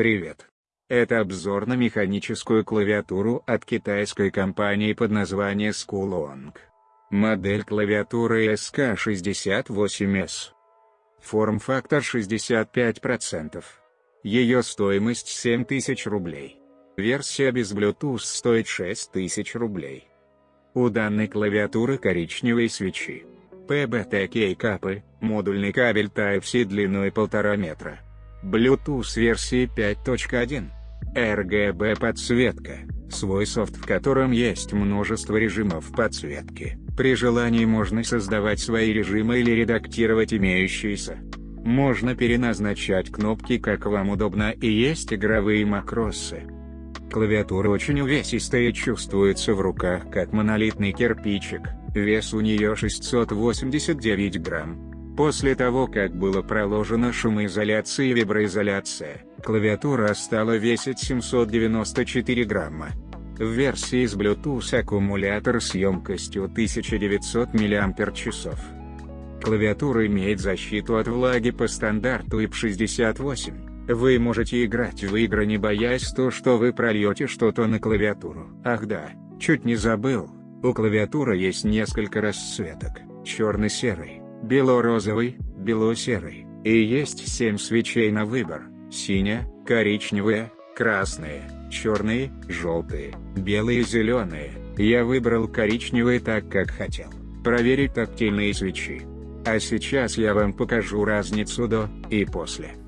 Привет. Это обзор на механическую клавиатуру от китайской компании под названием Skulong. Модель клавиатуры SK68S. Форм-фактор 65%. Ее стоимость 7000 рублей. Версия без Bluetooth стоит 6000 рублей. У данной клавиатуры коричневые свечи. PBT капы, модульный кабель Type-C длиной 1,5 метра. Bluetooth версии 5.1. RGB подсветка, свой софт в котором есть множество режимов подсветки. При желании можно создавать свои режимы или редактировать имеющиеся. Можно переназначать кнопки как вам удобно и есть игровые макросы. Клавиатура очень увесистая и чувствуется в руках как монолитный кирпичик, вес у нее 689 грамм. После того как было проложено шумоизоляция и виброизоляция, клавиатура стала весить 794 грамма. В версии с Bluetooth аккумулятор с емкостью 1900 мАч. Клавиатура имеет защиту от влаги по стандарту IP68. Вы можете играть в игры не боясь то что вы прольете что-то на клавиатуру. Ах да, чуть не забыл, у клавиатуры есть несколько расцветок, черный-серый, бело-розовый, бело-серый, и есть 7 свечей на выбор, синяя, коричневая, красные, черные, желтые, белые и зеленые. Я выбрал коричневые так как хотел. Проверить тактильные свечи. А сейчас я вам покажу разницу до и после.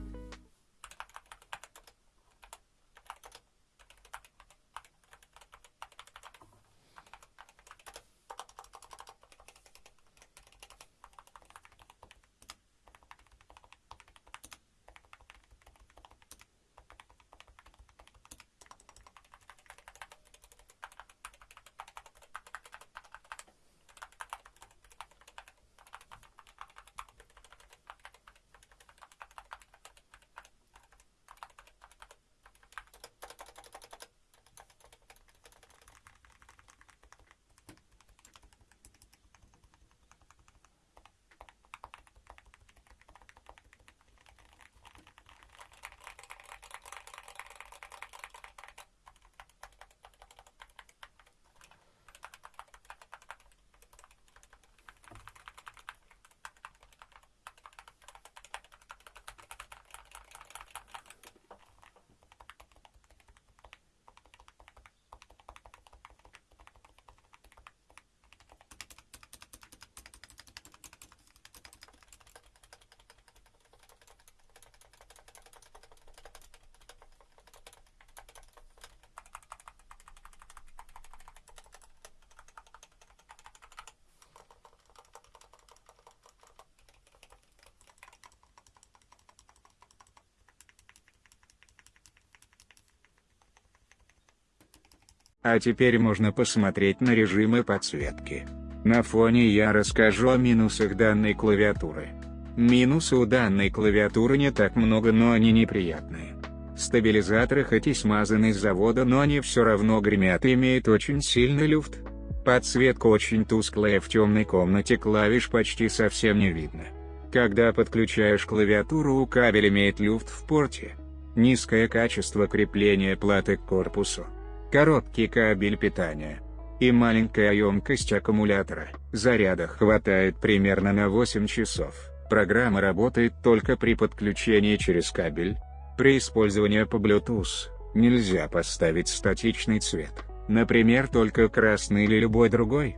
А теперь можно посмотреть на режимы подсветки. На фоне я расскажу о минусах данной клавиатуры. Минусы у данной клавиатуры не так много, но они неприятные. Стабилизаторы хоть и смазаны с завода, но они все равно гремят и имеют очень сильный люфт. Подсветка очень тусклая в темной комнате клавиш почти совсем не видно. Когда подключаешь клавиатуру кабель имеет люфт в порте. Низкое качество крепления платы к корпусу короткий кабель питания и маленькая емкость аккумулятора. Заряда хватает примерно на 8 часов. Программа работает только при подключении через кабель. При использовании по Bluetooth нельзя поставить статичный цвет, например только красный или любой другой.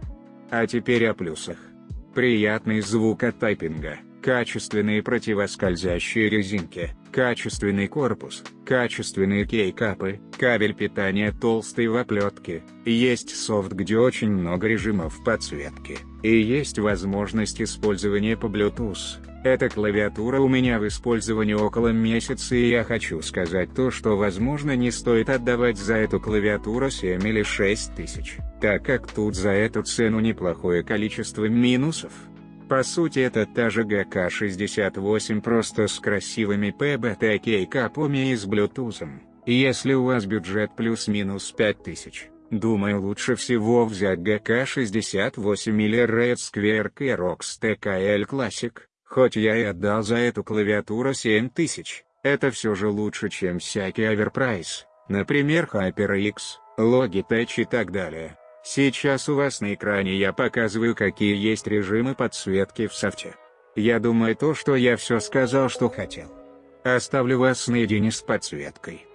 А теперь о плюсах. Приятный звук от тайпинга, качественные противоскользящие резинки, качественный корпус, качественные кейкапы, кабель питания толстый в оплетке, есть софт где очень много режимов подсветки, и есть возможность использования по Bluetooth. Эта клавиатура у меня в использовании около месяца и я хочу сказать то что возможно не стоит отдавать за эту клавиатуру 7 или 6 тысяч, так как тут за эту цену неплохое количество минусов. По сути это та же ГК-68 просто с красивыми PBT капами и с Bluetooth. Если у вас бюджет плюс-минус 5000, думаю лучше всего взять ГК-68 или Red Square Kerox TKL Classic, хоть я и отдал за эту клавиатуру 7000. Это все же лучше чем всякий Overprice, например HyperX, Logitech и так далее. Сейчас у вас на экране я показываю какие есть режимы подсветки в софте. Я думаю то, что я все сказал, что хотел. Оставлю вас наедине с подсветкой.